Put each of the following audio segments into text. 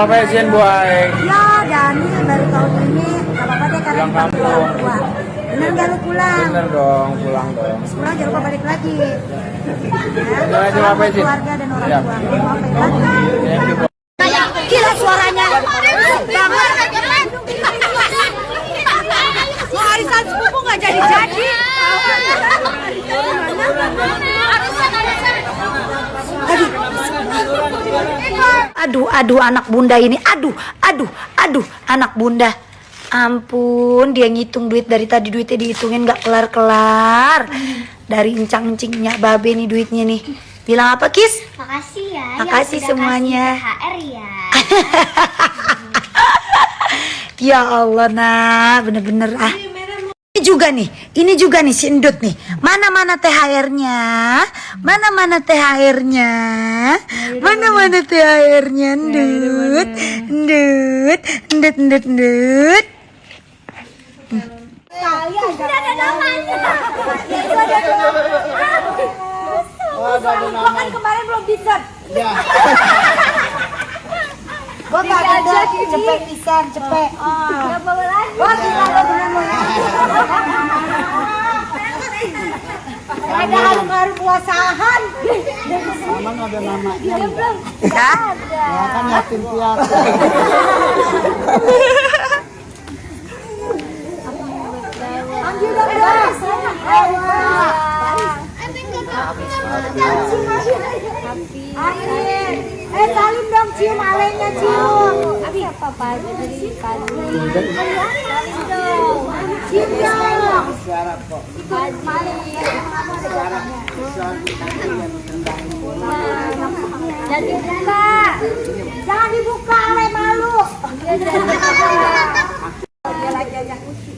Mama fashion boy. Ya, Dani baru tahun ini gak apa-apa deh karena Pulang kampung. Bener gak lu pulang? Bener dong, pulang dong. Pulang jangan lupa balik lagi. Ya, sama Fashion. keluarga dan orang Ya. tua. Boy. Gila suaranya. Mau arisan sepupu gak jadi-jadi. Aduh, aduh anak bunda ini. Aduh, aduh, aduh anak bunda. Ampun, dia ngitung duit dari tadi duitnya dihitungin gak kelar-kelar. Dari encang-encingnya babe nih duitnya nih. Bilang apa, Kis? Makasih ya. Makasih yang semuanya. kasih ya. Ya Allah, nah bener-bener ah. Ini juga nih, ini juga nih si Endut nih. Mana-mana THR-nya? Mana-mana THR-nya? Mana-mana THR-nya, Endut? Endut, Endut, Endut, Endut. Ada namanya. kan kemarin belum bisa. Ya. Gua gak ada cepet pisan, cepet. Gak bawa lagi. Gua bener lo ya. Ada harum-harum puasahan. Emang ada nama. Ya? Ya kan yatim piatu. Ambil dong, Bas. Akhir. Eh, salim dong, cium alenya, cium. Abi apa apa jadi kali. Salim dong. Cium dong. Dan dibuka. Jangan dibuka, ale malu.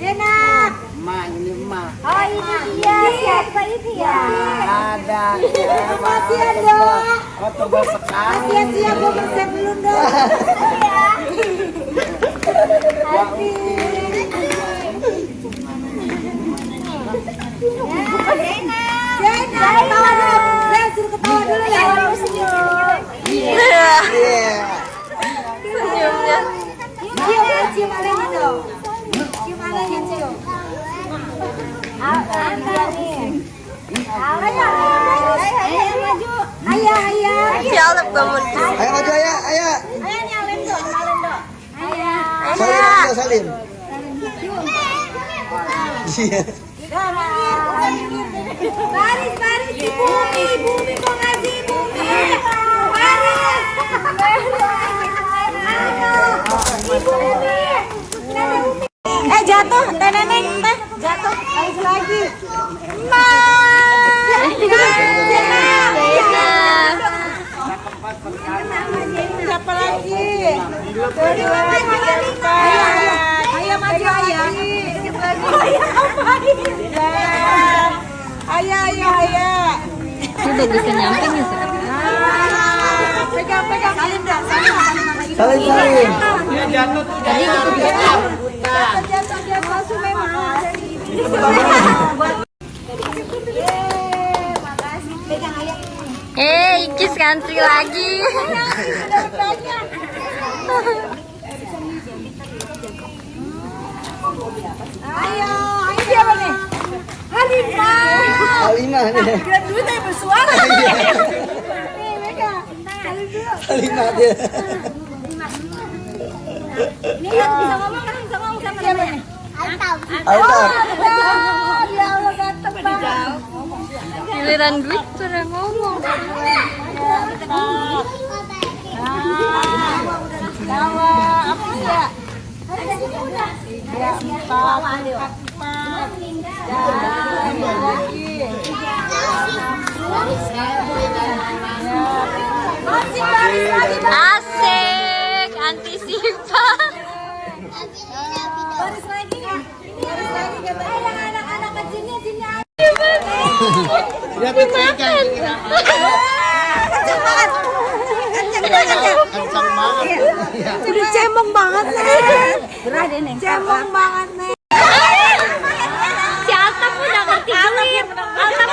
Enak. Ma ini ma. Oh ini dia. Siapa ini ya? Ada. Kasihan dong. Oh tebal sekali. Sia-sia gue bersih dulu dong. Zena, ketawa dulu. Zena suruh ketawa dulu ya. Cium, cium alenya dong. Cium alenya, cium. Apa nih? Ayo, ayo, maju. Ayo, ayo. Ayo maju ya, ayo. Ayo nyalin dong, nyalin dong. Ayo. Salim. Iya. Baris, baris di bumi, bumi kok bumi. Baris di bumi. Eh jatuh, teh neneng, teh jatuh, lagi lagi. Ma. Siapa lagi? Ayo, maju lagi. Ayo, maju ayah. Ayah apa Ayo, ayo, ayo. Ya, Sir. Ah, pegang, pegang. Salim dah, salim. Tadi gitu biasa. Jatuh, jatuh, jatuh, Sume mah. Yeay, makasih. Pegang ayah. Eh, Ikis country lagi. Dapat banyak. Ayo, ayo siapa nih? Halimah nih. Kira duit yang bersuara. Nih, Mega. Salim dulu. Halimah dia. Ini kan bisa ngomong kan bisa ngomong sama siapa nih? Ya Allah ganteng banget. Giliran gue sudah ngomong. Jawa, apa ya? Ya, Asik, antisipan. baris lagi. Baris lagi kata eh, yang anak-anak kecilnya sini aja. Kenceng banget. Kenceng banget. Kencang banget. Udah cemong banget, Nek. Ini. Cemong banget, Nek. Si Atap udah ngerti duit. Atap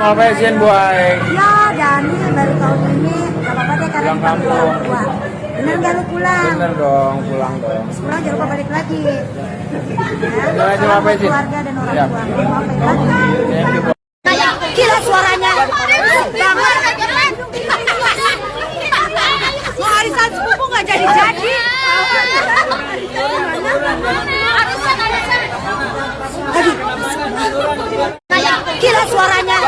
Mau fashion boy. Ya, Dani baru tahun ini gak apa-apa deh karena Pulang kampung. orang tua. Bener gak lu pulang? Bener dong, pulang dong. Pulang jangan lupa balik lagi. Ya, Jangan apa sih? keluarga dan orang Siap. tua. Mau apa lagi? Thank you, boy. Gila suaranya. Mau arisan sepupu gak jadi-jadi. Gila suaranya.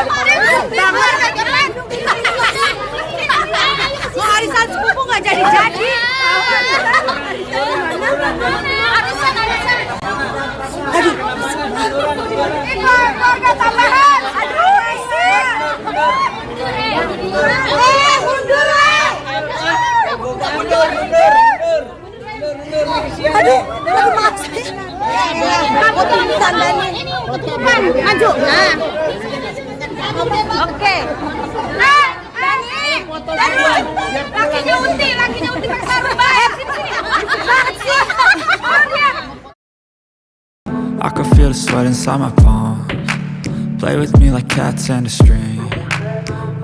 Mau arisan sepupu gak jadi-jadi. Aduh. Keluarga tambahan. Aduh, isi. Eh, mundur, eh. Aduh, aduh. Kamu tuh ditandanin. Maju. Nah. Oke. Nah, Dani. Dani. Lakinya Uti, lakinya Uti pakai the sweat inside my palms. Play with me like cats and a string.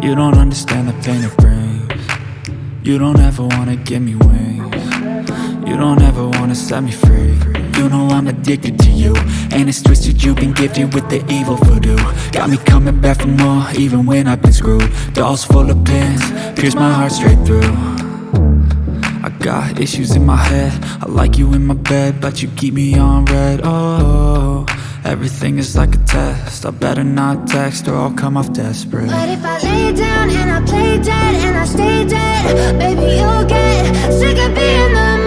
You don't understand the pain it brings. You don't ever wanna give me wings. You don't ever wanna set me free. You know I'm addicted to you. And it's twisted, you've been gifted with the evil voodoo. Got me coming back for more, even when I've been screwed. Dolls full of pins, pierce my heart straight through. I got issues in my head I like you in my bed But you keep me on red Oh, everything is like a test. I better not text or I'll come off desperate. But if I lay down and I play dead and I stay dead, baby, you'll get sick of being the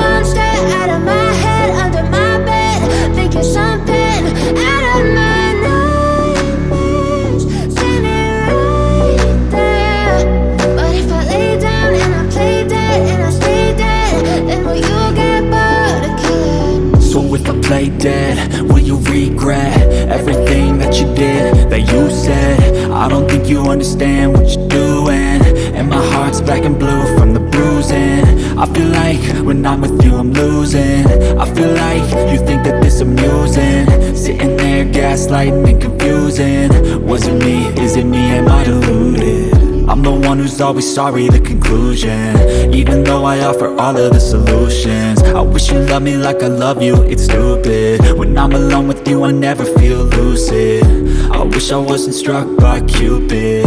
understand what you're doing. And my heart's black and blue from the bruising. I feel like when I'm with you I'm losing. I feel like you think that this amusing. Sitting there gaslighting and confusing. Was it me, is it me, am I deluded? I'm the one who's always sorry, the conclusion. Even though I offer all of the solutions. I wish you loved me like I love you, it's stupid. When I'm alone with you, I never feel lucid. I wish I wasn't struck by Cupid.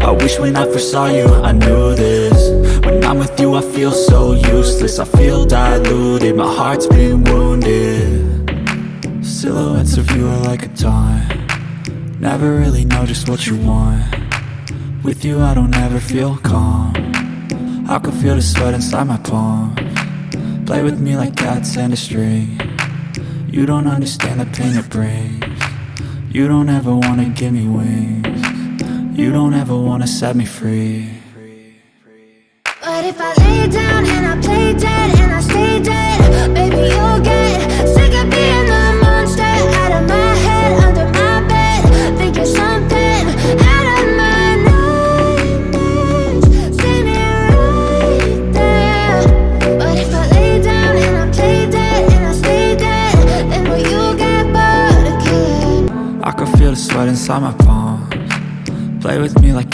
I wish when I first saw you, I knew this. When I'm with you, I feel so useless. I feel diluted, my heart's been wounded. Silhouettes of you are like a taunt. Never really know just what you want with you I don't ever feel calm. I can feel the sweat inside my palm. Play with me like cats and a string. You don't understand the pain it brings. You don't ever wanna give me wings. You don't ever wanna set me free. But if I lay down and I play dead and I stay dead, baby, you'll get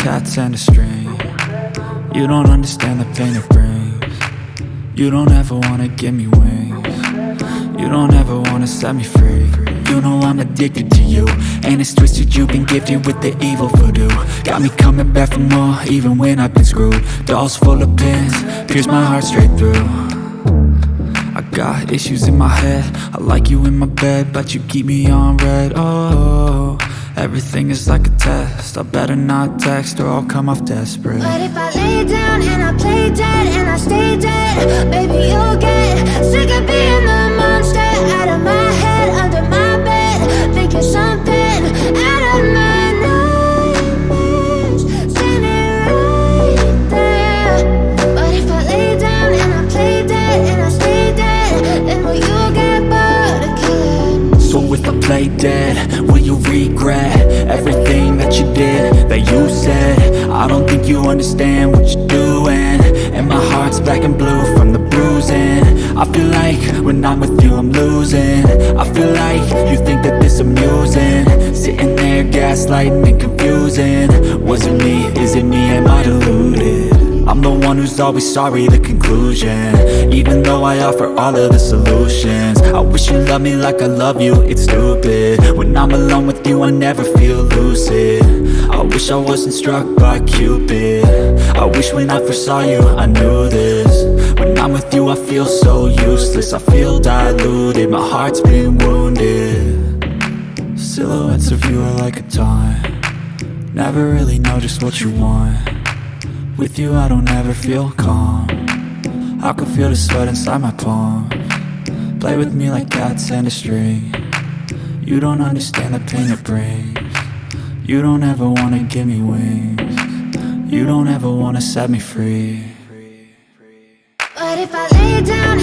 cats and a string. You don't understand the pain it brings. You don't ever wanna give me wings. You don't ever wanna set me free. You know I'm addicted to you And it's twisted, you've been gifted with the evil voodoo. Got me coming back for more, even when I've been screwed. Dolls full of pins, pierce my heart straight through. I got issues in my head. I like you in my bed But you keep me on red. Oh, everything is like a test. I better not text or I'll come off desperate. But if I lay down and I play dead and I stay dead, baby, you'll get sick of being the monster out of my I dead, will you regret Everything that you did, that you said? I don't think you understand what you're doing. And my heart's black and blue from the bruising. I feel like when I'm with you I'm losing. I feel like you think that this amusing. Sitting there gaslighting and confusing. Was it me, is it me, am I deluded? One who's always sorry, the conclusion. Even though I offer all of the solutions I wish you loved me like I love you, it's stupid. When I'm alone with you I never feel lucid. I wish I wasn't struck by Cupid. I wish when I first saw you I knew this. When I'm with you I feel so useless. I feel diluted, my heart's been wounded. Silhouettes of you are like a taunt. Never really know just what you want With you I don't ever feel calm. I can feel the sweat inside my palm. Play with me like cats and a string. You don't understand the pain it brings. You don't ever wanna give me wings. You don't ever wanna set me free. But if I lay down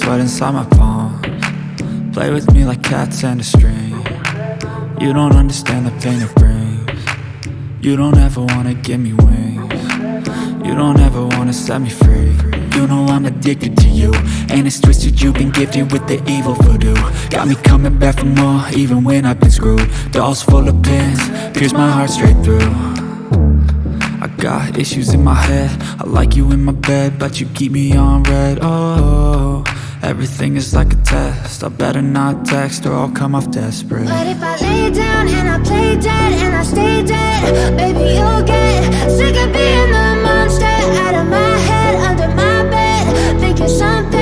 sweat inside my palms Play with me like cats and a string. You don't understand the pain it brings. You don't ever wanna give me wings. You don't ever wanna set me free. You know I'm addicted to you. And it's twisted you've been gifted with the evil voodoo. Got me coming back for more even when I've been screwed. Dolls full of pins, pierce my heart straight through. I got issues in my head. I like you in my bed But you keep me on red. Oh, Everything is like a test. I better not text or I'll come off desperate. But if I lay down and I play dead and I stay dead Baby, you'll get sick of being the monster Out of my head, under my bed Thinking something